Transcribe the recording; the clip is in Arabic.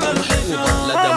الحجاب لا